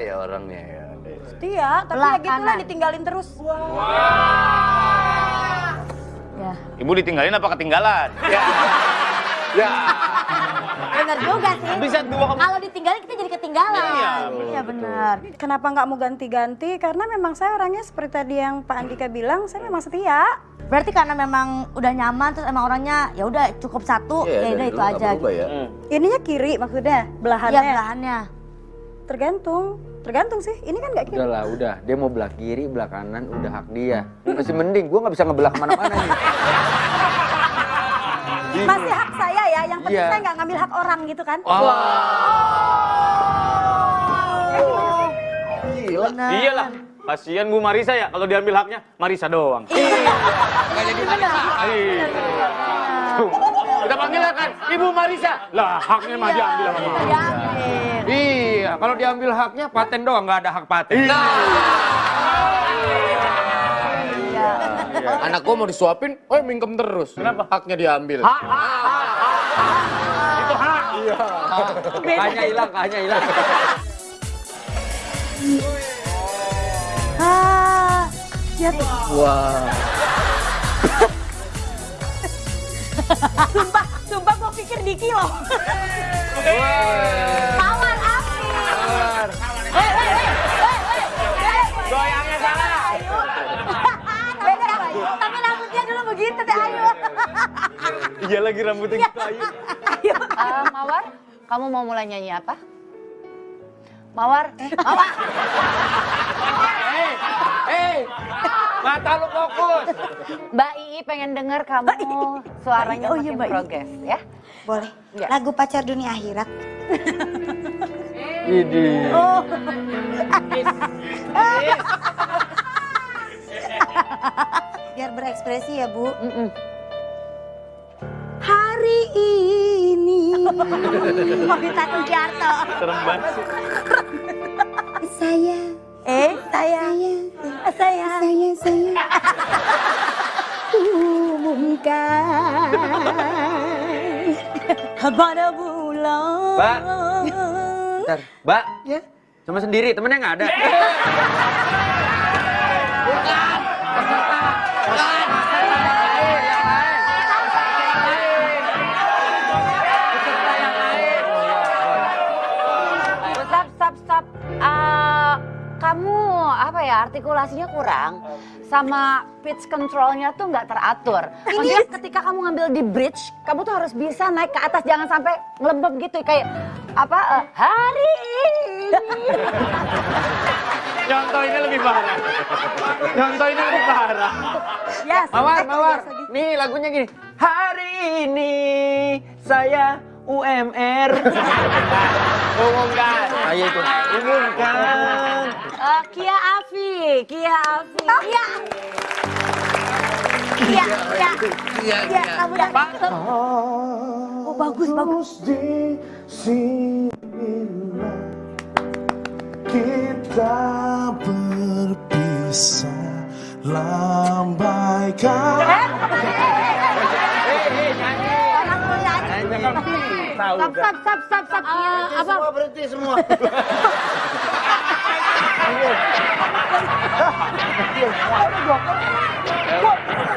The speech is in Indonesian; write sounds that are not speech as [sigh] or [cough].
ya orangnya ya. Setia, tapi Belah ya gitu lah kanan. ditinggalin terus. Ya. Ibu ditinggalin apa ketinggalan? Ya. Ya. Bener juga sih. Bisa dua Kalau ditinggalin kita jadi ketinggalan. Iya, Iya benar. Kenapa nggak mau ganti-ganti? Karena memang saya orangnya seperti tadi yang Pak Andika bilang, saya memang setia. Berarti karena memang udah nyaman terus emang orangnya ya udah cukup satu Iya, ya udah dulu itu aja. ya. Hmm. Ininya kiri maksudnya, belahannya. Iya belahannya. Tergantung, tergantung sih. Ini kan nggak kiri. Udah lah, udah. Dia mau belah kiri, belah kanan, udah hak dia. Masih mending, gue nggak bisa ngebelah ke mana-mana nih. [laughs] Masih hak saya ya, yang penting Iya. saya nggak ngambil hak orang gitu kan. Gila. Iyalah. Kasihan Bu Marisa ya kalau diambil haknya Marisa doang. Nggak jadi Marisa. Iya. Kita panggil kan Ibu Marisa. Lah haknya mah diambil sama Mama. Diambil. iya, kalau diambil haknya paten doang, nggak ada hak paten. Iya. Anak gua mau disuapin, oh mingkem terus. Kenapa? Haknya diambil. Hak, hak, hak, hak. Itu hak. Hanya hilang, hanya hilang. Ah, ya Wah. sumpah, sumpah gua pikir Diki loh. Tawar begitu deh, ayo. [laughs] Iya lagi rambutnya gitu ayu. Eh, Mawar, kamu mau mulai nyanyi apa? Mawar, Mawar. Hei, hei, mata lu fokus. Mbak Ii pengen denger kamu suaranya Oh iya, makin Mbak progres ya. Boleh. Ya. Lagu pacar dunia akhirat. Ini. Oh, [laughs] Biar berekspresi ya, Bu. Mm-mm. Hari ini [laughs] Sugiarto. Serem banget. saya Eh, saya, saya saya. saya saya [laughs] umumkan Pada bulan. Mbak. Bentar, Mbak. Ya. Cuma sendiri, temennya nggak ada. [laughs] apa ya artikulasinya kurang sama pitch controlnya tuh nggak teratur. Maksudnya ketika kamu ngambil di bridge, kamu tuh harus bisa naik ke atas, jangan sampai ngelembab gitu kayak apa eh, hari ini. Contoh ini lebih parah. Contoh ini lebih parah. Yes. Mawar, mawar. Nih lagunya gini. Hari ini saya UMR. Umumkan. Saya itu. Umumkan. Eh, Kia Afi, Kia Afi. Iya. Iya, iya. Iya, Iya, kamu dapat. Oh, bagus, bagus. di sinilah kita berpisah lambaikan. Eh, apa? berhenti semua. [laughs]